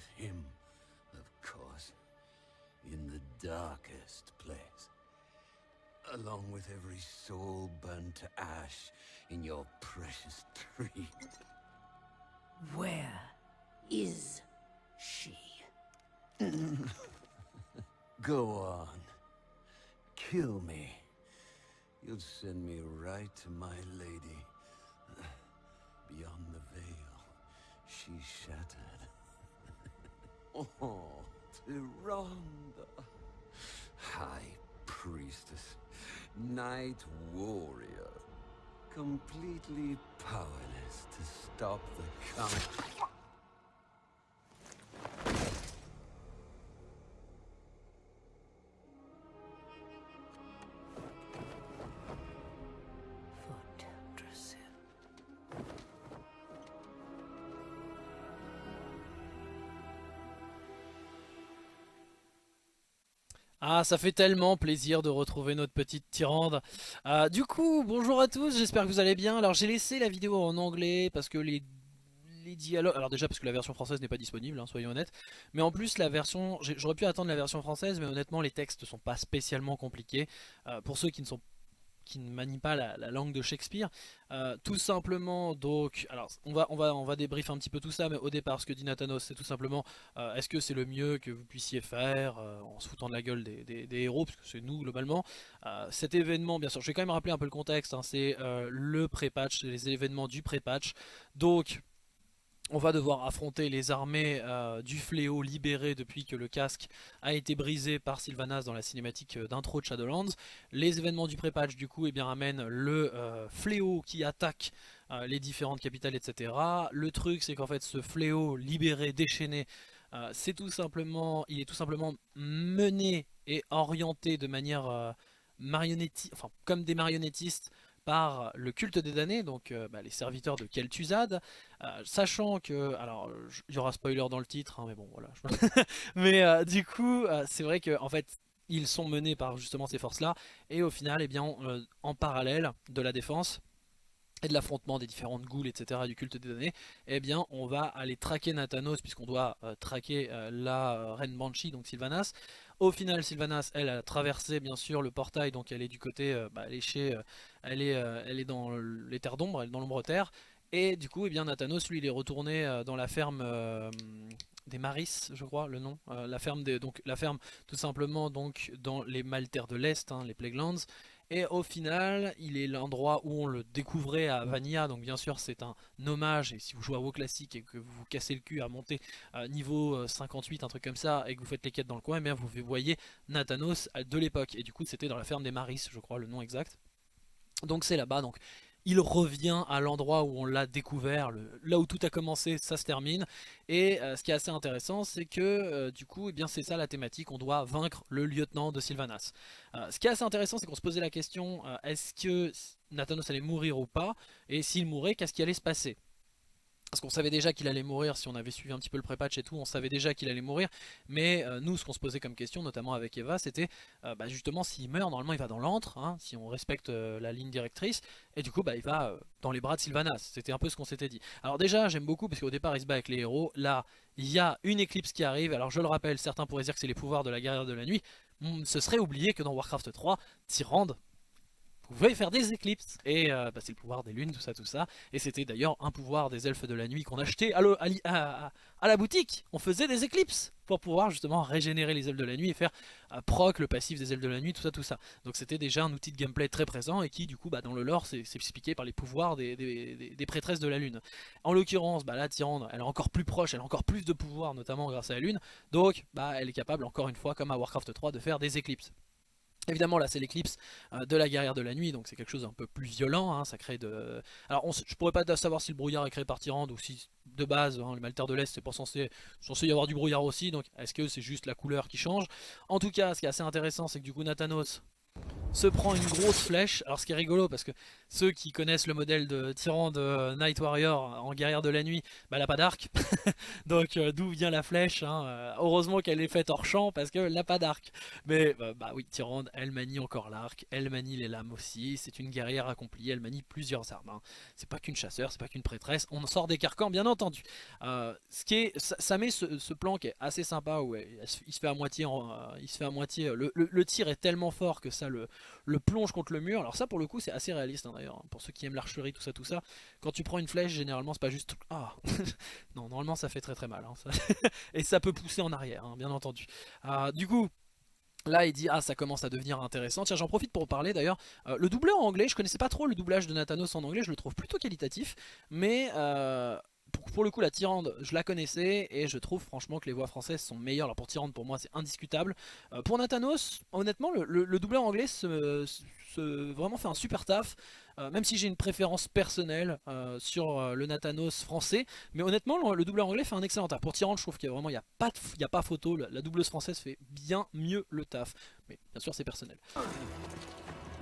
Where is she? With him, of course. In the darkest place. Along with every soul burned to ash in your precious tree. Where is she? Go on. Kill me. You'll send me right to my lady. Beyond the veil, she's shattered. Oh, Tyrande. High Priestess. Night Warrior. Completely powerless to stop the coming... Ah, ça fait tellement plaisir de retrouver notre petite Tyrande. Euh, du coup, bonjour à tous, j'espère que vous allez bien. Alors j'ai laissé la vidéo en anglais parce que les, dialogues... Alors déjà parce que la version française n'est pas disponible, hein, soyons honnêtes. Mais en plus la version... J'aurais pu attendre la version française, mais honnêtement les textes sont pas spécialement compliqués. Euh, pour ceux qui ne sont qui ne manient pas la, la langue de Shakespeare. Euh, tout simplement, donc, alors on va, on, va, on va débriefer un petit peu tout ça, mais au départ, ce que dit Nathanos, c'est tout simplement, euh, est-ce que c'est le mieux que vous puissiez faire euh, en se foutant de la gueule des, héros, parce que c'est nous globalement. Cet événement, bien sûr, je vais quand même rappeler un peu le contexte, hein, c'est le pré-patch, les événements du pré-patch. Donc, on va devoir affronter les armées euh, du fléau libérées depuis que le casque a été brisé par Sylvanas dans la cinématique euh, d'intro de Shadowlands. Les événements du pré-patch du coup eh bien, amènent le euh, fléau qui attaque les différentes capitales etc. Le truc c'est qu'en fait ce fléau libéré, déchaîné, c'est tout simplement, il est tout simplement mené et orienté de manière marionnettique, enfin comme des marionnettistes le culte des damnés, donc euh, bah, les serviteurs de Kel'Thuzad, euh, sachant que, alors il y aura spoiler dans le titre, hein, mais bon voilà, mais euh, du coup c'est vrai que en fait ils sont menés par justement ces forces là, et au final eh bien en parallèle de la défense et de l'affrontement des différentes ghouls, etc., du culte des damnés, eh bien, on va aller traquer Nathanos, puisqu'on doit traquer la reine Banshee, donc Sylvanas. Au final, Sylvanas, elle a traversé, bien sûr, le portail, donc elle est du côté, euh, bah, elle est chez, euh, elle est, euh, elle est dans les terres d'ombre, elle est dans l'ombre-terre, et du coup, eh bien, Nathanos, lui, il est retourné dans la ferme des Maris, je crois, le nom, la ferme des, donc la ferme, tout simplement, donc dans les Maltaires de l'Est, hein, les Plaguelands, et au final, il est l'endroit où on le découvrait à Vanilla, donc bien sûr c'est un hommage, et si vous jouez à WoW classique et que vous vous cassez le cul à monter euh, niveau euh, 58, un truc comme ça, et que vous faites les quêtes dans le coin, eh bien vous voyez Nathanos euh, de l'époque, et du coup c'était dans la ferme des Maris, je crois le nom exact. Donc c'est là-bas, donc il revient à l'endroit où on l'a découvert, là où tout a commencé, ça se termine. Et euh, ce qui est assez intéressant, c'est que euh, du coup, eh bien c'est ça la thématique, on doit vaincre le lieutenant de Sylvanas. Euh, ce qui est assez intéressant, c'est qu'on se posait la question, est-ce que Nathanos allait mourir ou pas? Et s'il mourait, qu'est-ce qui allait se passer? Parce qu'on savait déjà qu'il allait mourir, si on avait suivi un petit peu le pré-patch et tout, on savait déjà qu'il allait mourir. Mais euh, nous, ce qu'on se posait comme question, notamment avec Eva, c'était euh, bah, justement s'il meurt, normalement il va dans l'antre, hein, si on respecte euh, la ligne directrice. Et du coup, bah, il va dans les bras de Sylvanas. C'était un peu ce qu'on s'était dit. Alors déjà, j'aime beaucoup, parce qu'au départ, il se bat avec les héros. Là, il y a une éclipse qui arrive. Alors je le rappelle, certains pourraient dire que c'est les pouvoirs de la guerrière de la nuit. Hmm, ce serait oublié que dans Warcraft 3, Tyrande pouvait faire des éclipses. Et euh, bah, c'est le pouvoir des lunes, tout ça, tout ça. Et c'était d'ailleurs un pouvoir des elfes de la nuit qu'on achetait à, la boutique. On faisait des éclipses pour pouvoir justement régénérer les elfes de la nuit et faire euh, proc le passif des elfes de la nuit, tout ça, tout ça. Donc c'était déjà un outil de gameplay très présent et qui du coup bah, dans le lore c'est expliqué par les pouvoirs des, prêtresses de la lune. En l'occurrence, bah, la Tyrande, elle est encore plus proche, elle a encore plus de pouvoir, notamment grâce à la lune. Donc bah, elle est capable encore une fois, comme à Warcraft 3, de faire des éclipses. Évidemment là c'est l'éclipse euh, de la guerrière de la nuit donc c'est quelque chose d'un peu plus violent, hein, ça crée de... Alors je pourrais pas savoir si le brouillard est créé par Tyrande ou si de base hein, les Maltaires de l'Est c'est pas censé, censé y avoir du brouillard aussi donc est-ce que c'est juste la couleur qui change? En tout cas ce qui est assez intéressant c'est que du coup Nathanos se prend une grosse flèche, alors ce qui est rigolo parce que ceux qui connaissent le modèle de tyran de Night Warrior en guerrière de la nuit, bah, elle n'a pas d'arc. Donc euh, d'où vient la flèche hein, euh, Heureusement qu'elle est faite hors champ parce qu'elle n'a pas d'arc. Mais bah, bah oui, Tyrande, elle manie encore l'arc, elle manie les lames aussi. C'est une guerrière accomplie, elle manie plusieurs armes. Hein. C'est pas qu'une chasseur, c'est pas qu'une prêtresse. On sort des carcans, bien entendu. Euh, ce qui est, ça, met ce, plan qui est assez sympa où il se fait à moitié, il se fait à moitié. Le, tir est tellement fort que ça le, le plonge contre le mur. Alors ça, pour le coup, c'est assez réaliste hein, d'ailleurs. Pour ceux qui aiment l'archerie, tout ça, tout ça. Quand tu prends une flèche, généralement, c'est pas juste ah non, normalement, ça fait très très mal. Hein, Et ça peut pousser en arrière, hein, bien entendu. Euh, du coup, Là il dit ah ça commence à devenir intéressant Tiens j'en profite pour parler d'ailleurs euh, Le doubleur en anglais je connaissais pas trop le doublage de Nathanos en anglais Je le trouve plutôt qualitatif Mais euh, pour, le coup la Tyrande je la connaissais Et je trouve franchement que les voix françaises sont meilleures. Alors pour Tyrande pour moi c'est indiscutable. Pour Nathanos honnêtement le, le, doubleur anglais se, vraiment fait un super taf euh, même si j'ai une préférence personnelle euh, sur euh, le Nathanos français, mais honnêtement le, doubleur anglais fait un excellent taf. Pour Tyrant je trouve qu'il y a vraiment il y a pas a pas photo, la, doubleuse française fait bien mieux le taf, mais bien sûr c'est personnel.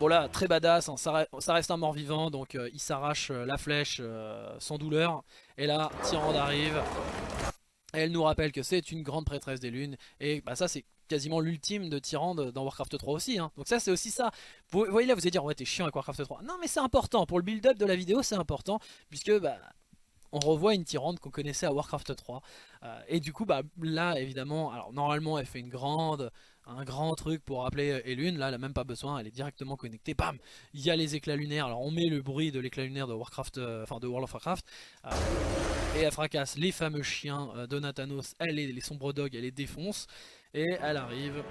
Bon là, très badass, hein, ça, reste un mort-vivant, donc il s'arrache la flèche sans douleur. Et là, Tyrande arrive, elle nous rappelle que c'est une grande prêtresse des lunes, et bah, ça c'est quasiment l'ultime de Tyrande dans Warcraft 3 aussi. Hein. Donc ça c'est aussi ça. Vous, voyez là vous allez dire ouais t'es chiant avec Warcraft 3. Non mais c'est important, pour le build-up de la vidéo c'est important, puisque bah on revoit une Tyrande qu'on connaissait à Warcraft 3. Euh, et du coup bah là évidemment, alors normalement elle fait une grande un grand truc pour appeler Elune, là elle a même pas besoin, elle est directement connectée, bam! Il y a les éclats lunaires, alors on met le bruit de l'éclat lunaire de Warcraft, euh, enfin de World of Warcraft, euh, et elle fracasse les fameux chiens de Nathanos, elle les, les sombres dogs, elle les défonce, et elle arrive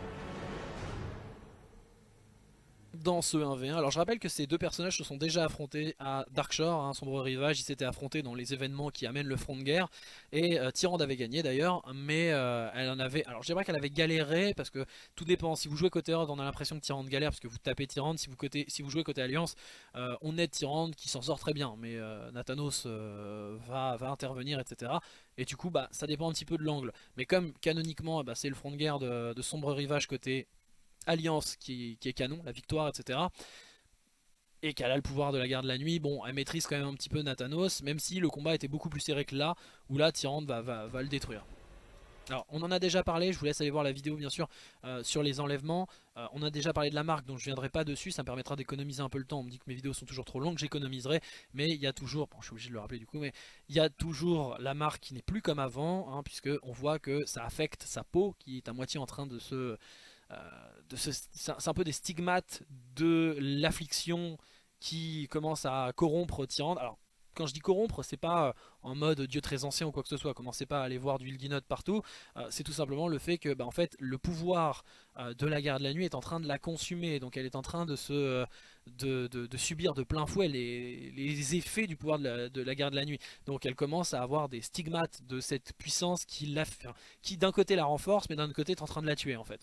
dans ce 1v1. Alors je rappelle que ces deux personnages se sont déjà affrontés à Darkshore, hein, sombre rivage, ils s'étaient affrontés dans les événements qui amènent le front de guerre, et euh, Tyrande avait gagné d'ailleurs, mais euh, elle en avait, alors je dirais qu'elle avait galéré, parce que tout dépend, si vous jouez côté Horde on a l'impression que Tyrande galère, parce que vous tapez Tyrande, si vous, si vous jouez côté Alliance, euh, on aide Tyrande qui s'en sort très bien, mais Nathanos va, intervenir, etc. Et du coup, bah, ça dépend un petit peu de l'angle. Mais comme canoniquement, bah, c'est le front de guerre de, Sombre Rivage côté Alliance qui, est canon, la victoire, etc. Et qu'elle a le pouvoir de la guerre de la nuit, bon, elle maîtrise quand même un petit peu Nathanos, même si le combat était beaucoup plus serré que là, où là, Tyrande va, le détruire. Alors on en a déjà parlé, je vous laisse aller voir la vidéo bien sûr euh, sur les enlèvements. Euh, on a déjà parlé de la marque donc je viendrai pas dessus, ça me permettra d'économiser un peu le temps. On me dit que mes vidéos sont toujours trop longues, j'économiserai. Mais il y a toujours, bon je suis obligé de le rappeler du coup, mais il y a toujours la marque qui n'est plus comme avant, hein, puisque voit que ça affecte sa peau qui est à moitié en train de se... C'est un peu des stigmates de l'affliction qui commence à corrompre Tyrande. Alors quand je dis corrompre, c'est pas euh, en mode dieu très ancien ou quoi que ce soit, commencez pas à aller voir du Ilginot partout, euh, c'est tout simplement le fait que bah, en fait, le pouvoir euh, de la guerre de la nuit est en train de la consumer, donc elle est en train de, subir de plein fouet les, effets du pouvoir de la, la, guerre de la nuit, donc elle commence à avoir des stigmates de cette puissance qui, qui d'un côté la renforce, mais d'un autre côté est en train de la tuer en fait.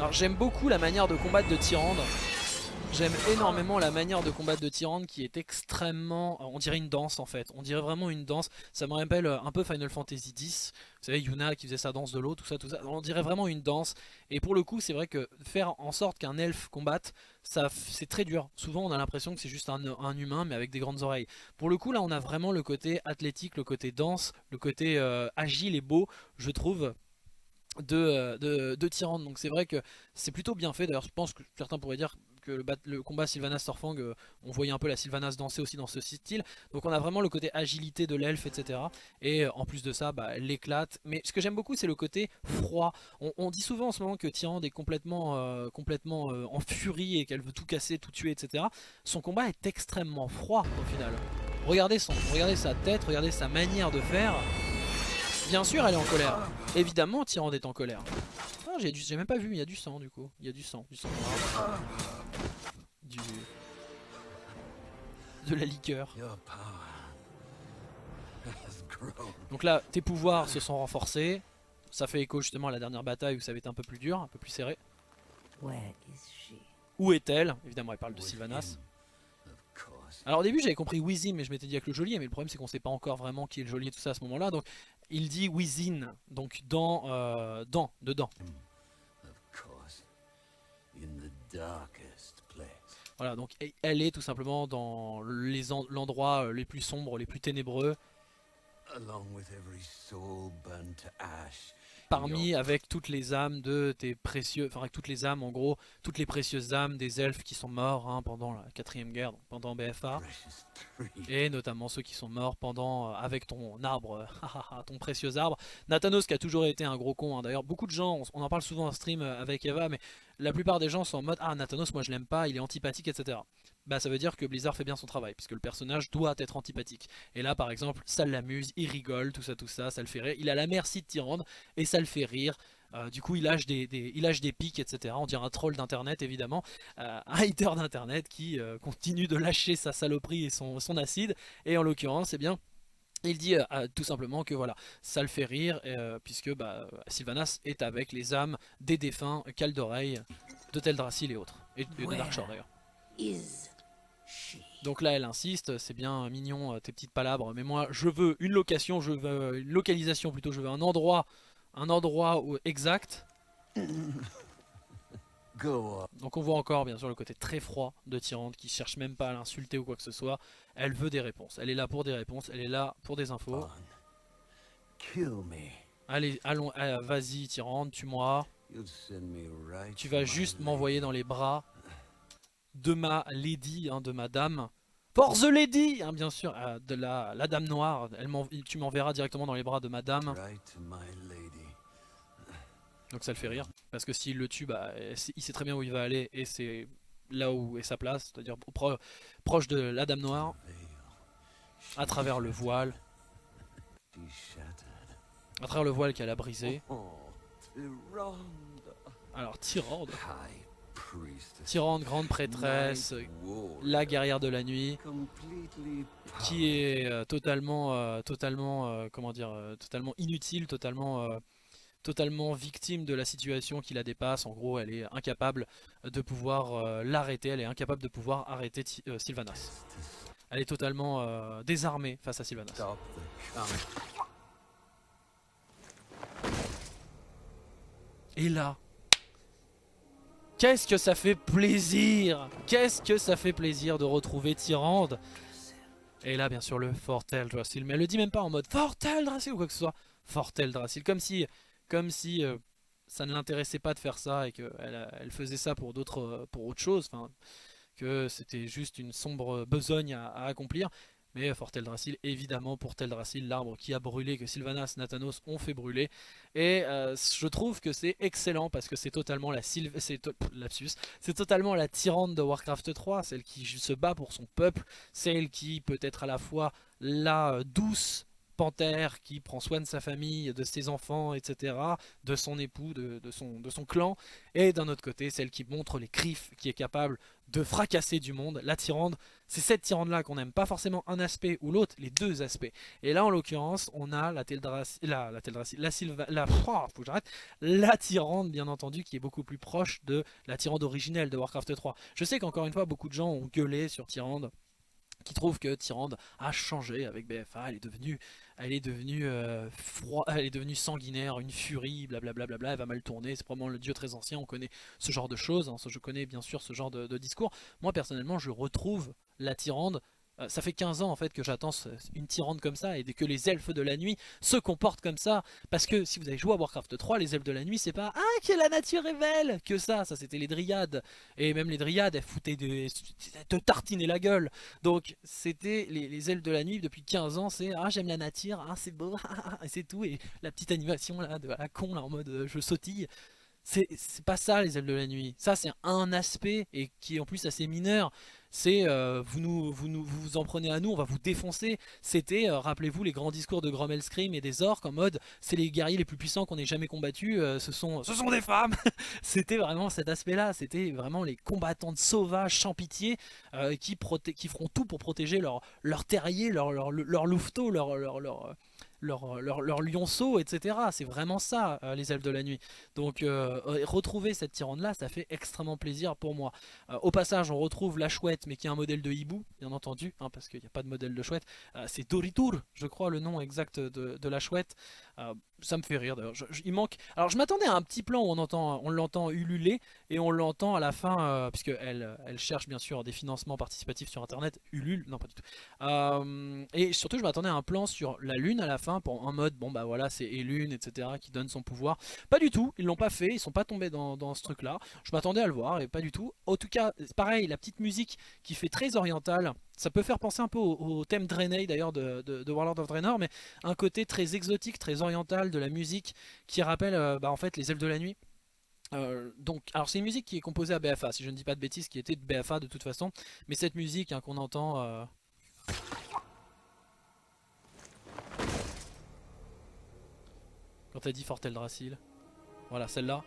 Alors j'aime beaucoup la manière de combattre de Tyrande. J'aime énormément la manière de combattre de Tyrande qui est extrêmement... On dirait une danse en fait, on dirait vraiment une danse. Ça me rappelle un peu Final Fantasy X. Vous savez, Yuna qui faisait sa danse de l'eau, tout ça, tout ça. On dirait vraiment une danse. Et pour le coup, c'est vrai que faire en sorte qu'un elfe combatte, c'est très dur. Souvent, on a l'impression que c'est juste un, humain, mais avec des grandes oreilles. Pour le coup, là, on a vraiment le côté athlétique, le côté danse, le côté euh, agile et beau, je trouve, de, euh, de, de Tyrande. Donc c'est vrai que c'est plutôt bien fait. D'ailleurs, je pense que certains pourraient dire que le, combat Sylvanas Torfang, euh, on voyait un peu la Sylvanas danser aussi dans ce style. Donc on a vraiment le côté agilité de l'elfe, etc. Et euh, en plus de ça, bah, l'éclate. Mais ce que j'aime beaucoup, c'est le côté froid. On, dit souvent en ce moment que Tyrande est complètement, complètement en furie et qu'elle veut tout casser, tout tuer, etc. Son combat est extrêmement froid au final. Regardez, son, regardez sa tête, regardez sa manière de faire. Bien sûr elle est en colère. Évidemment Tyrande est en colère. Ah, j'ai même pas vu, il y a du sang du coup. Il y a du sang, du sang Du... De la liqueur. Donc là, tes pouvoirs se sont renforcés. Ça fait écho justement à la dernière bataille où ça avait été un peu plus dur, un peu plus serré. Où est-elle? Évidemment, elle parle de Sylvanas. course. Alors au début j'avais compris Wizim mais je m'étais dit avec le geôlier mais le problème c'est qu'on sait pas encore vraiment qui est le geôlier et tout ça à ce moment là donc il dit Within donc dans, euh, dans, dedans. Voilà donc elle est tout simplement dans l'endroit euh, les plus sombres, les plus ténébreux Along with every soul burned to ash. Parmi avec toutes les âmes de tes précieux, enfin avec toutes les âmes en gros, toutes les précieuses âmes des elfes qui sont morts hein, pendant la quatrième guerre, donc pendant BFA. Et notamment ceux qui sont morts pendant euh, avec ton arbre, euh, hahaha, ton précieux arbre. Nathanos qui a toujours été un gros con. hein. D'ailleurs, beaucoup de gens, on, on en parle souvent en stream euh, avec Eva, mais la plupart des gens sont en mode ah Nathanos, moi je l'aime pas, il est antipathique, etc. Bah ça veut dire que Blizzard fait bien son travail, puisque le personnage doit être antipathique. Et là par exemple, ça l'amuse, il rigole, tout ça, tout ça, ça le fait rire. Il a la merci de Tyrande et ça le fait rire. Euh, du coup, il lâche des, des- il lâche des pics, etc. On dirait un troll d'internet, évidemment. Euh, un hater d'internet qui euh, continue de lâcher sa saloperie et son, son acide. Et en l'occurrence, eh bien, il dit euh, tout simplement que voilà, ça le fait rire, euh, puisque bah, Sylvanas est avec les âmes des défunts Caldoreil, de Teldrassil et autres. Et, et de Darkshore d'ailleurs. Is? Donc là, elle insiste, c'est bien mignon euh, tes petites palabres, mais moi je veux une location, je veux une localisation plutôt, je veux un endroit, un endroit exact. Go on. Donc on voit encore bien sûr le côté très froid de Tyrande qui cherche même pas à l'insulter ou quoi que ce soit. Elle veut des réponses, elle est là pour des réponses, elle est là pour des infos. Allez, allons, euh, vas-y Tyrande, tue-moi. Tu vas juste m'envoyer dans les bras de ma lady, hein, de ma dame. For the lady, hein, bien sûr, euh, de la, la dame noire. Elle tu m'enverras directement dans les bras de ma dame. Donc ça le fait rire. Parce que s'il le tue, bah, il sait très bien où il va aller et c'est là où est sa place, c'est-à-dire pro- proche de la dame noire, à travers le voile, à travers le voile qu'elle a brisé. Oh. Alors Tyrande. Tyrande, grande prêtresse, la guerrière de la nuit, qui est euh, totalement, euh, totalement, euh, comment dire, euh, totalement inutile, totalement, totalement victime de la situation qui la dépasse. En gros, elle est incapable de pouvoir l'arrêter, elle est incapable de pouvoir arrêter Sylvanas. Elle est totalement désarmée face à Sylvanas. Count. Et là, qu'est-ce que ça fait plaisir? Qu'est-ce que ça fait plaisir de retrouver Tyrande? Et là, bien sûr, le Fortel Drasil. Mais elle le dit même pas en mode Fortel Drasil ou quoi que ce soit. Fortel Drasil. Comme si, comme si euh, ça ne l'intéressait pas de faire ça et qu'elle elle faisait ça pour d'autres, euh, pour autre chose. Que c'était juste une sombre besogne à accomplir. Mais Fort Teldrassil, évidemment, pour Teldrassil, l'arbre qui a brûlé, que Sylvanas, Nathanos ont fait brûler. Et euh, je trouve que c'est excellent parce que c'est totalement la Sylv... c'est totalement la tyrande de Warcraft 3, celle qui se bat pour son peuple, celle qui peut être à la fois la euh, douce panthère qui prend soin de sa famille, de ses enfants, etc., de son époux, de, son, clan, et d'un autre côté, celle qui montre les griffes, qui est capable de fracasser du monde, la tyrande. C'est cette tyrande-là qu'on n'aime pas forcément un aspect ou l'autre, les deux aspects. Et là, en l'occurrence, on a la Teldrassil, la, la la Sylva, la, oh, faut j'arrête, la tyrande, bien entendu, qui est beaucoup plus proche de la tyrande originelle de Warcraft 3. Je sais qu'encore une fois, beaucoup de gens ont gueulé sur Tyrande, qui trouvent que Tyrande a changé avec BFA, elle est devenue, elle est devenue euh, froid, elle est devenue sanguinaire, une furie, blablabla, bla, bla, bla, elle va mal tourner, c'est probablement le dieu très ancien, on connaît ce genre de choses, hein, je connais bien sûr ce genre de discours. Moi personnellement, je retrouve la Tyrande. Euh, Ça fait 15 ans en fait que j'attends une tyrande comme ça et que les elfes de la nuit se comportent comme ça. Parce que si vous avez joué à Warcraft 3, les elfes de la nuit c'est pas Ah que la nature est belle que ça, ça c'était les dryades. Et même les dryades elles foutaient de, te tartinaient la gueule. Donc c'était les, elfes de la nuit depuis 15 ans c'est Ah j'aime la nature, ah c'est beau, et c'est tout. Et la petite animation là de la con là en mode euh, je sautille. C'est c'est pas ça les ailes de la nuit. Ça c'est un aspect et qui est en plus assez mineur. C'est euh, vous, nous, vous, vous vous en prenez à nous, on va vous défoncer. C'était, euh, rappelez-vous, les grands discours de Grommel Scream et des orques en mode c'est les guerriers les plus puissants qu'on ait jamais combattus, euh, ce, sont, ce sont des femmes C'était vraiment cet aspect-là, c'était vraiment les combattantes sauvages sans pitié qui, qui feront tout pour protéger leur, leur terrier, leur, leur, leur, leur, leur, leur, leur, leur lionceau, etc. C'est vraiment ça, euh, les elfes de la nuit. Donc euh, retrouver cette Tyrande là, ça fait extrêmement plaisir pour moi. au passage, on retrouve la chouette, mais qui est un modèle de hibou, bien entendu, hein, parce qu'il n'y a pas de modèle de chouette. C'est Doritur, je crois, le nom exact de la chouette. Ça me fait rire d'ailleurs. Il manque. Alors je m'attendais à un petit plan où on entend, on l'entend ululer et on l'entend à la fin, puisque elle, elle cherche bien sûr des financements participatifs sur internet. Ulule, non pas du tout. et surtout, je m'attendais à un plan sur la lune à la fin pour un mode, bon bah voilà, c'est Elune, etc. qui donne son pouvoir. Pas du tout, ils l'ont pas fait, ils sont pas tombés dans, ce truc là. Je m'attendais à le voir et pas du tout. En tout cas, pareil, la petite musique qui fait très orientale, ça peut faire penser un peu au, thème Draenei d'ailleurs de, Warlord of Draenor, mais un côté très exotique, très oriental de la musique qui rappelle euh, bah, en fait les elfes de la nuit. Euh, donc, alors c'est une musique qui est composée à BFA, si je ne dis pas de bêtises, qui était de BFA de toute façon, mais cette musique hein, qu'on entend, euh, Quand t'as dit Fortel Dracil. Voilà, celle-là.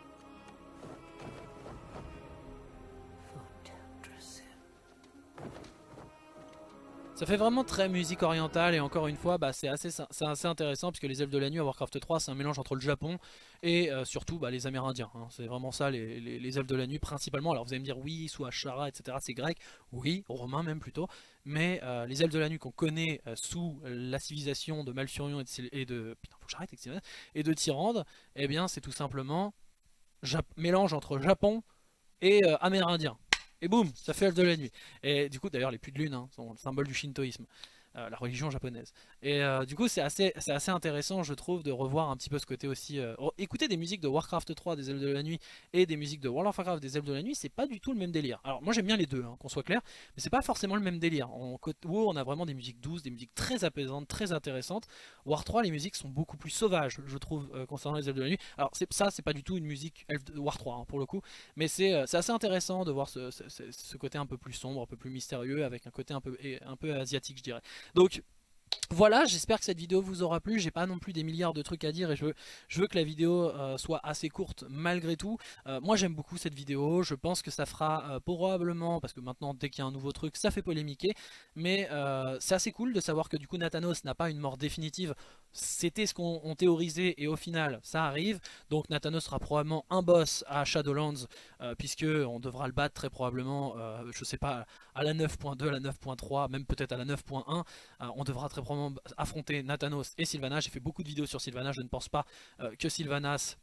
Ça fait vraiment très musique orientale et encore une fois bah, c'est assez, assez, intéressant puisque les elfes de la nuit à Warcraft 3 c'est un mélange entre le Japon et euh, surtout bah, les Amérindiens. Hein. C'est vraiment ça les, elfes de la nuit principalement. Alors vous allez me dire oui, soit Ashara etc c'est grec, oui, romain même plutôt. Mais euh, les elfes de la nuit qu'on connaît euh, sous la civilisation de Malfurion et de, et de putain, faut que j'arrête et de Tyrande, eh bien c'est tout simplement mélange entre Japon et Amérindien. Et boum, ça fait elfe de la nuit. Et du coup, d'ailleurs, les puits de lune hein, sont le symbole du shintoïsme. Euh, la religion japonaise. Et euh, du coup c'est assez, assez intéressant je trouve de revoir un petit peu ce côté aussi. Euh, écouter des musiques de Warcraft 3 des ailes de la nuit et des musiques de World of Warcraft des ailes de la nuit c'est pas du tout le même délire. Alors moi j'aime bien les deux hein, qu'on soit clair mais c'est pas forcément le même délire. En WoW on a vraiment des musiques douces, des musiques très apaisantes, très intéressantes. War 3 les musiques sont beaucoup plus sauvages je trouve concernant les ailes de la nuit. Alors ça c'est pas du tout une musique War 3 hein, pour le coup mais c'est assez intéressant de voir ce, ce, côté un peu plus sombre, un peu plus mystérieux avec un côté un peu, un peu asiatique je dirais. Donc voilà, j'espère que cette vidéo vous aura plu. J'ai pas non plus des milliards de trucs à dire et je veux, que la vidéo euh, soit assez courte malgré tout. Euh, moi j'aime beaucoup cette vidéo, je pense que ça fera euh, probablement, parce que maintenant dès qu'il y a un nouveau truc, ça fait polémiquer. Mais c'est assez cool de savoir que du coup Nathanos n'a pas une mort définitive. C'était ce qu'on théorisait et au final ça arrive. Donc Nathanos sera probablement un boss à Shadowlands puisque on devra le battre très probablement, je sais pas, à la 9.2, à la 9.3, même peut-être à la 9.1. on devra très probablement affronter Nathanos et Sylvanas. J'ai fait beaucoup de vidéos sur Sylvanas, je ne pense pas euh, que Sylvanas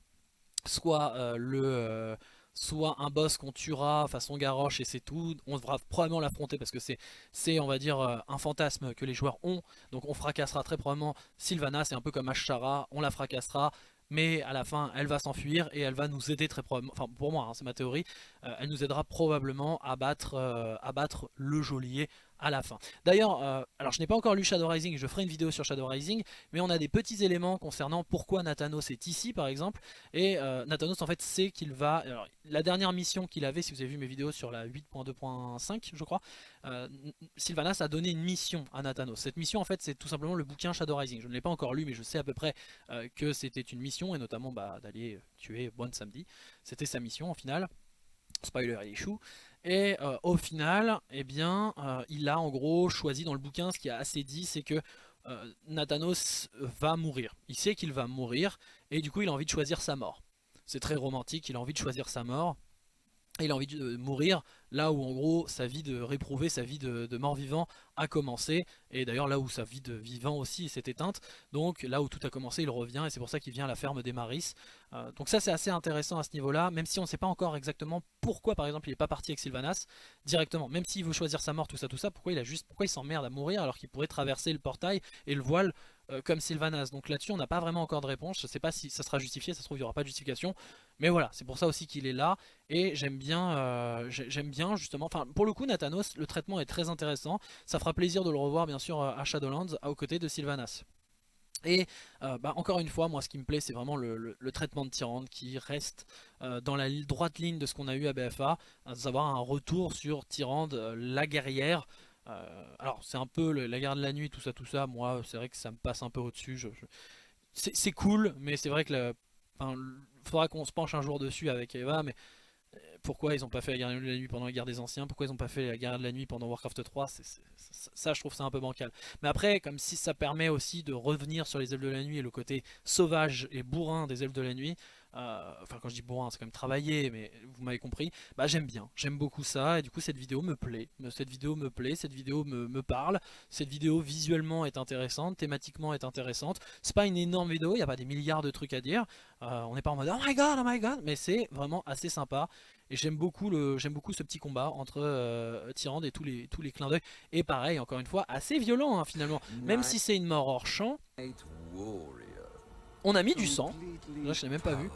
soit euh, le euh, soit un boss qu'on tuera façon Garrosh et c'est tout. On devra probablement l'affronter parce que c'est, on va dire, un fantasme que les joueurs ont. Donc on fracassera très probablement Sylvanas, c'est un peu comme Ashara, on la fracassera. Mais à la fin, elle va s'enfuir et elle va nous aider très probablement, enfin pour moi, hein, c'est ma théorie, elle nous aidera probablement à battre, à battre le geôlier à la fin. D'ailleurs, euh, alors je n'ai pas encore lu Shadow Rising, je ferai une vidéo sur Shadow Rising, mais on a des petits éléments concernant pourquoi Nathanos est ici par exemple, et euh, Nathanos en fait sait qu'il va, la dernière mission qu'il avait, si vous avez vu mes vidéos sur la 8.2.5 je crois, euh, Sylvanas a donné une mission à Nathanos. Cette mission en fait c'est tout simplement le bouquin Shadow Rising, je ne l'ai pas encore lu mais je sais à peu près que c'était une mission, et notamment bah, d'aller tuer Bon Samedi, c'était sa mission au final, spoiler il échoue, et euh, au final, eh bien, euh, il a en gros choisi dans le bouquin, ce qui a assez dit, c'est que euh, Nathanos va mourir. Il sait qu'il va mourir, et du coup il a envie de choisir sa mort. C'est très romantique, il a envie de choisir sa mort, et il a envie de mourir là où en gros sa vie de réprouvé, sa vie de, mort-vivant a commencé, et d'ailleurs là où sa vie de vivant aussi s'est éteinte, donc là où tout a commencé il revient, et c'est pour ça qu'il vient à la ferme des Maris. Euh, donc ça c'est assez intéressant à ce niveau-là, même si on ne sait pas encore exactement pourquoi par exemple il n'est pas parti avec Sylvanas directement, même s'il veut choisir sa mort, tout ça, tout ça, pourquoi il a juste, pourquoi il s'emmerde à mourir alors qu'il pourrait traverser le portail et le voile euh, comme Sylvanas. Donc là-dessus on n'a pas vraiment encore de réponse, je ne sais pas si ça sera justifié, ça se trouve il n'y aura pas de justification, mais voilà, c'est pour ça aussi qu'il est là, et j'aime bien, euh, j'aime bien justement, enfin pour le coup Nathanos, le traitement est très intéressant, ça fera plaisir de le revoir bien sûr à Shadowlands, aux côtés de Sylvanas. Et euh, bah, encore une fois, moi ce qui me plaît c'est vraiment le, traitement de Tyrande qui reste euh, dans la droite ligne de ce qu'on a eu à BFA, à savoir un retour sur Tyrande, euh, la guerrière. Alors c'est un peu la guerre de la nuit, tout ça, tout ça, moi c'est vrai que ça me passe un peu au-dessus. C'est cool, mais c'est vrai que il faudra qu'on se penche un jour dessus avec Eva, mais pourquoi ils ont pas fait la guerre de la nuit pendant la guerre des anciens, pourquoi ils ont pas fait la guerre de la nuit pendant Warcraft 3, c'est- c'est- c'est- ça je trouve ça un peu bancal. Mais après, comme si ça permet aussi de revenir sur les elfes de la nuit et le côté sauvage et bourrin des elfes de la nuit, euh, enfin quand je dis bourrin c'est quand même travaillé, mais vous m'avez compris, bah j'aime bien, j'aime beaucoup ça, et du coup cette vidéo me plaît, cette vidéo me plaît, cette vidéo me, me parle, cette vidéo visuellement est intéressante, thématiquement est intéressante, c'est pas une énorme vidéo, il n'y a pas des milliards de trucs à dire, euh, on n'est pas en mode oh my god, oh my god, mais c'est vraiment assez sympa. Et j'aime beaucoup, le, beaucoup ce petit combat entre euh, Tyrande et tous les, tous les clins d'œil. Et pareil, encore une fois, assez violent hein, finalement. Même si c'est une mort hors champ. On a mis du sang. Là, je l'ai même pas vu.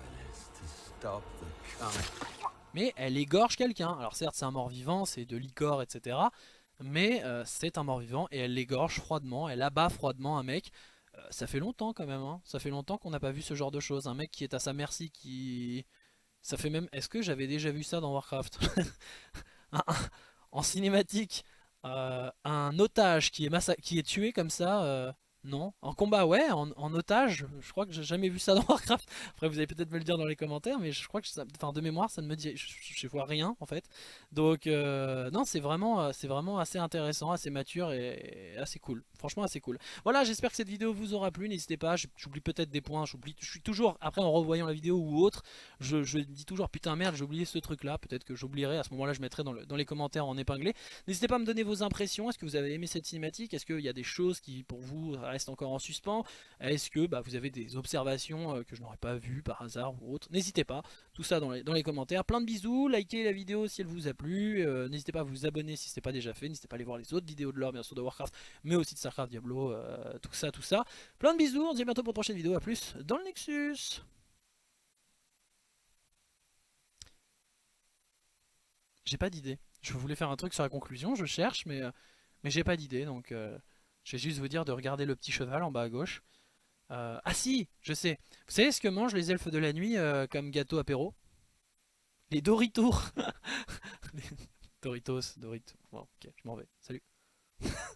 Mais elle égorge quelqu'un. Alors certes, c'est un mort-vivant, c'est de l'icor, etc. Mais euh, c'est un mort-vivant et elle l'égorge froidement. Elle abat froidement un mec. Euh, ça fait longtemps quand même. Hein. Ça fait longtemps qu'on n'a pas vu ce genre de choses. Un mec qui est à sa merci, qui... Ça fait même... Est-ce que j'avais déjà vu ça dans Warcraft? En cinématique, euh, un otage qui est, qui est tué comme ça... Non, en combat ouais, en, otage, je crois que j'ai jamais vu ça dans Warcraft. Après vous allez peut-être me le dire dans les commentaires, mais je crois que ça, enfin de mémoire ça ne me dit, je, vois rien en fait. Donc euh, non c'est vraiment, euh, c'est vraiment assez intéressant, assez mature et, assez cool. Franchement assez cool. Voilà j'espère que cette vidéo vous aura plu, n'hésitez pas, j'oublie peut-être des points, j'oublie, je suis toujours, après en revoyant la vidéo ou autre, je, dis toujours putain merde j'ai oublié ce truc là, peut-être que j'oublierai, à ce moment là je mettrai dans, dans les commentaires en épinglé. N'hésitez pas à me donner vos impressions, est-ce que vous avez aimé cette cinématique, est-ce qu'il y a des choses qui pour vous restent encore en suspens, est-ce que bah, vous avez des observations euh, que je n'aurais pas vues par hasard ou autre? N'hésitez pas, tout ça dans les, commentaires. Plein de bisous, likez la vidéo si elle vous a plu, euh, n'hésitez pas à vous abonner si ce n'est pas déjà fait, n'hésitez pas à aller voir les autres vidéos de l'or bien sûr de Warcraft, mais aussi de Starcraft, Diablo, euh, tout ça, tout ça. Plein de bisous, on se dit à bientôt pour une prochaine vidéo, à plus dans le Nexus. J'ai pas d'idée. Je voulais faire un truc sur la conclusion, je cherche, mais, j'ai pas d'idée, donc je vais juste vous dire de regarder le petit cheval en bas à gauche. Euh, ah si, je sais. Vous savez ce que mangent les elfes de la nuit euh, comme gâteau apéro? Les Doritos Doritos, Doritos. Bon, ok, je m'en vais. Salut.